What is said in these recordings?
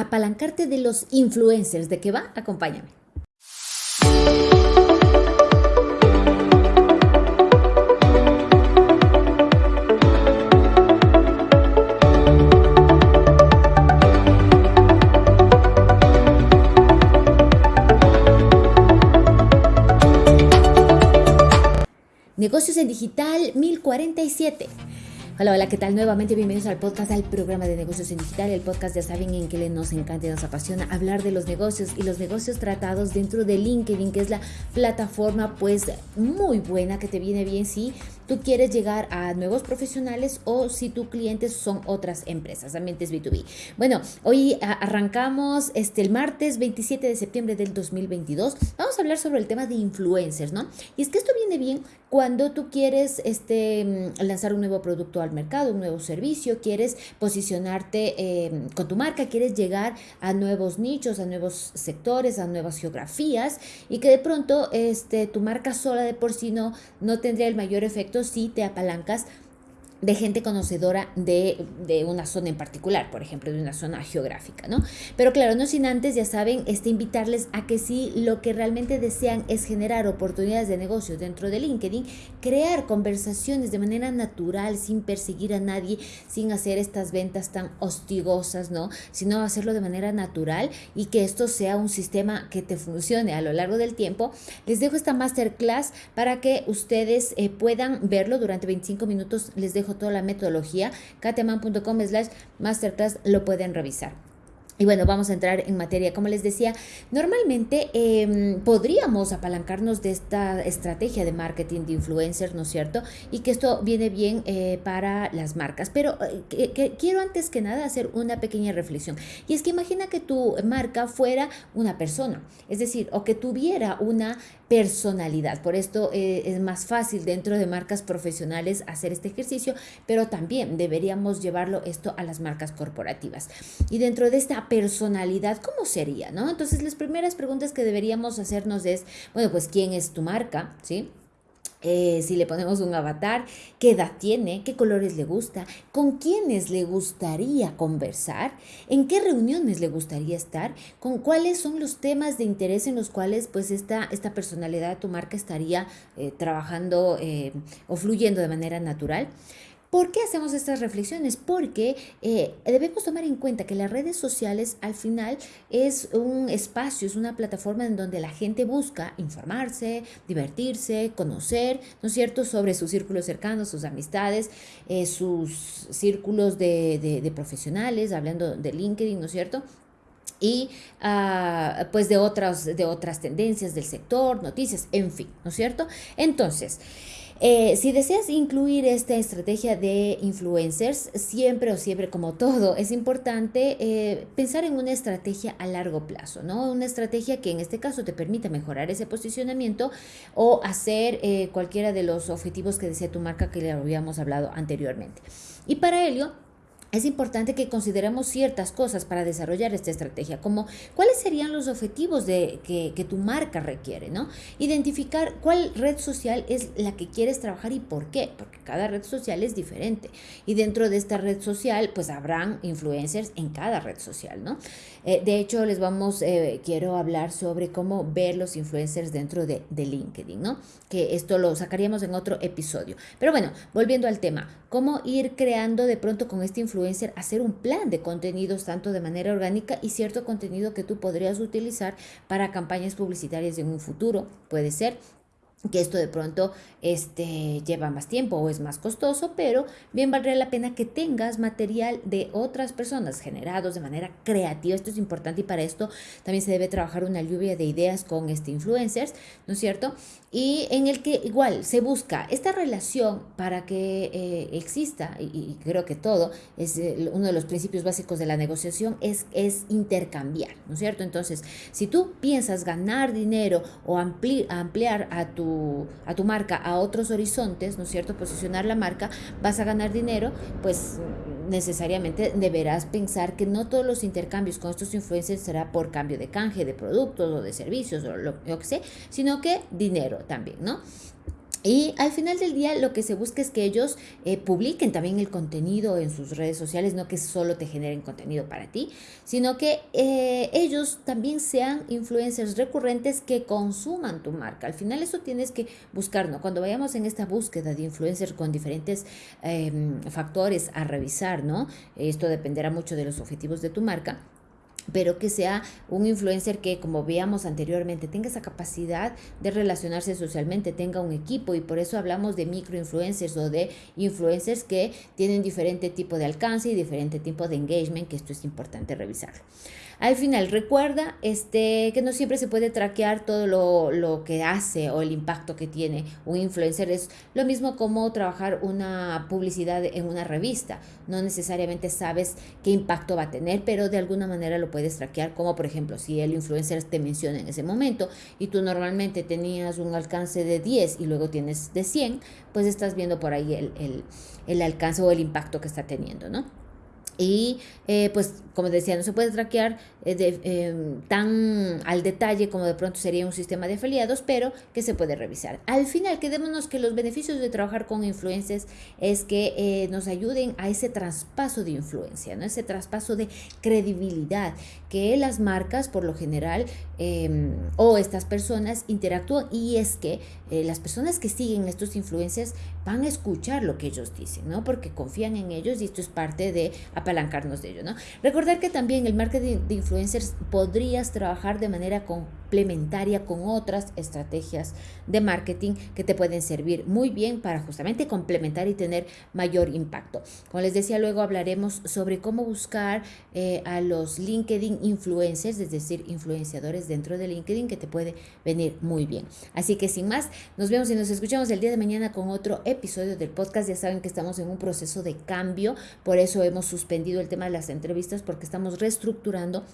apalancarte de los influencers. ¿De qué va? Acompáñame. Negocios en Digital 1047. Hola, hola, ¿qué tal? Nuevamente bienvenidos al podcast, al programa de negocios en digital, el podcast ya saben en que nos encanta y nos apasiona hablar de los negocios y los negocios tratados dentro de LinkedIn, que es la plataforma pues muy buena que te viene bien si tú quieres llegar a nuevos profesionales o si tus clientes son otras empresas, ambientes B2B. Bueno, hoy arrancamos este el martes 27 de septiembre del 2022. Vamos a hablar sobre el tema de influencers, ¿no? Y es que esto viene bien cuando tú quieres este, lanzar un nuevo producto al mercado, un nuevo servicio, quieres posicionarte em, con tu marca, quieres llegar a nuevos nichos, a nuevos sectores, a nuevas geografías y que de pronto este, tu marca sola de por sí no, no tendría el mayor efecto si te apalancas de gente conocedora de, una zona en particular, por ejemplo, de una zona geográfica, ¿no? Pero claro, no sin antes, ya saben, este, invitarles a que si lo que realmente desean es generar oportunidades de negocio dentro de LinkedIn, crear conversaciones de manera natural, sin perseguir a nadie, sin hacer estas ventas tan hostigosas, ¿no? Sino hacerlo de manera natural y que esto sea un sistema que te funcione a lo largo del tiempo. Les dejo esta masterclass para que ustedes eh, puedan verlo durante 25 minutos. Les dejo toda la metodología, kateman.com slash masterclass lo pueden revisar. Y bueno, vamos a entrar en materia. Como les decía, normalmente em, podríamos apalancarnos de esta estrategia de marketing de influencers, ¿no es cierto? Y que esto viene bien eh, para las marcas. Pero eh, quiero antes que nada hacer una pequeña reflexión. Y es que imagina que tu marca fuera una persona, es decir, o que tuviera una personalidad. Por esto eh, es más fácil dentro de marcas profesionales hacer este ejercicio, pero también deberíamos llevarlo esto a las marcas corporativas. Y dentro de esta personalidad, ¿cómo sería? ¿no? Entonces, las primeras preguntas que deberíamos hacernos es, bueno, pues, ¿quién es tu marca? ¿Sí? Eh, si le ponemos un avatar, qué edad tiene, qué colores le gusta, con quiénes le gustaría conversar, en qué reuniones le gustaría estar, con cuáles son los temas de interés en los cuales pues esta, esta personalidad de tu marca estaría eh, trabajando eh, o fluyendo de manera natural. ¿Por qué hacemos estas reflexiones? Porque eh, debemos tomar en cuenta que las redes sociales al final es un espacio, es una plataforma en donde la gente busca informarse, divertirse, conocer, ¿no es cierto?, sobre sus círculos cercanos, sus amistades, eh, sus círculos de, profesionales, hablando de LinkedIn, ¿no es cierto? y ah, pues de otras, de otras tendencias del sector, noticias, en fin, ¿no es cierto? Entonces, eh, si deseas incluir esta estrategia de influencers, siempre o siempre como todo, es importante eh, pensar en una estrategia a largo plazo, ¿no? Una estrategia que en este caso te permita mejorar ese posicionamiento o hacer eh, cualquiera de los objetivos que desea tu marca que le habíamos hablado anteriormente. Y para ello, es importante que consideremos ciertas cosas para desarrollar esta estrategia, como cuáles serían los objetivos de, que, que, tu marca requiere, ¿no? Identificar cuál red social es la que quieres trabajar y por qué, porque cada red social es diferente. Y dentro de esta red social, pues habrán influencers en cada red social, ¿no? Eh, de hecho, les vamos, eh, quiero hablar sobre cómo ver los influencers dentro de, de LinkedIn, ¿no? Que esto lo sacaríamos en otro episodio. Pero bueno, volviendo al tema, cómo ir creando de pronto con este influencer hacer un plan de contenidos tanto de manera orgánica y cierto contenido que tú podrías utilizar para campañas publicitarias en un futuro. Puede ser que esto de pronto este, lleva más tiempo o es más costoso, pero bien valdría la pena que tengas material de otras personas generados de manera creativa. Esto es importante y para esto también se debe trabajar una lluvia de ideas con este influencers, ¿no es cierto? Y en el que igual se busca esta relación para que eh, exista, y, creo que todo, es uno de los principios básicos de la negociación, es, es intercambiar, ¿no es cierto? Entonces, si tú piensas ganar dinero o ampliar a tu a tu marca a otros horizontes, ¿no es cierto? Posicionar la marca, vas a ganar dinero, pues necesariamente deberás pensar que no todos los intercambios con estos influencers será por cambio de canje de productos o de servicios o lo, que sé, sino que dinero también, ¿no? Y al final del día lo que se busca es que ellos eh, publiquen también el contenido en sus redes sociales, no que solo te generen contenido para ti, sino que eh, ellos también sean influencers recurrentes que consuman tu marca. Al final eso tienes que buscar, ¿no? Cuando vayamos en esta búsqueda de influencers con diferentes em, factores a revisar, ¿no? Esto dependerá mucho de los objetivos de tu marca pero que sea un influencer que, como veíamos anteriormente, tenga esa capacidad de relacionarse socialmente, tenga un equipo y por eso hablamos de microinfluencers o de influencers que tienen diferente tipo de alcance y diferente tipo de engagement, que esto es importante revisarlo. Al final, recuerda este, que no siempre se puede traquear todo lo, lo, que hace o el impacto que tiene un influencer. Es lo mismo como trabajar una publicidad en una revista. No necesariamente sabes qué impacto va a tener, pero de alguna manera lo puedes traquear, como por ejemplo si el influencer te menciona en ese momento y tú normalmente tenías un alcance de 10 y luego tienes de 100, pues estás viendo por ahí el, el, el alcance o el impacto que está teniendo, ¿no? Y eh, pues, como decía, no se puede traquear eh, em, tan al detalle como de pronto sería un sistema de afiliados, pero que se puede revisar. Al final, quedémonos que los beneficios de trabajar con influencers es que eh, nos ayuden a ese traspaso de influencia, ¿no? ese traspaso de credibilidad, que las marcas por lo general em, o estas personas interactúan y es que las personas que siguen estos influencers van a escuchar lo que ellos dicen, ¿no? Porque confían en ellos y esto es parte de apalancarnos de ello, ¿no? Recordar que también el marketing de influencers podrías trabajar de manera complementaria con otras estrategias de marketing que te pueden servir muy bien para justamente complementar y tener mayor impacto. Como les decía, luego hablaremos sobre cómo buscar eh, a los LinkedIn influencers, es decir, influenciadores dentro de LinkedIn que te puede venir muy bien. Así que sin más, nos vemos y nos escuchamos el día de mañana con otro episodio del podcast. Ya saben que estamos en un proceso de cambio, por eso hemos suspendido el tema de las entrevistas porque estamos reestructurando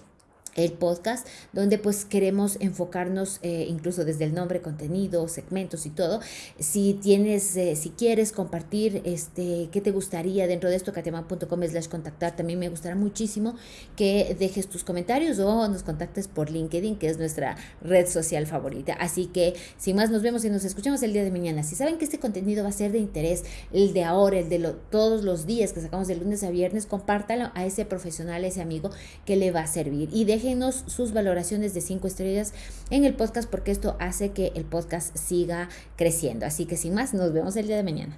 el podcast, donde pues queremos enfocarnos eh, incluso desde el nombre, contenido, segmentos y todo. Si tienes, eh, si quieres compartir este, qué te gustaría dentro de esto, kateman.com slash contactar, también me gustará muchísimo que dejes tus comentarios o nos contactes por LinkedIn, que es nuestra red social favorita. Así que sin más, nos vemos y nos escuchamos el día de mañana. Si saben que este contenido va a ser de interés, el de ahora, el de todos los días que sacamos de lunes a viernes, compártalo a ese profesional, a ese amigo que le va a servir y deje déjenos sus valoraciones de 5 estrellas en el podcast porque esto hace que el podcast siga creciendo. Así que sin más, nos vemos el día de mañana.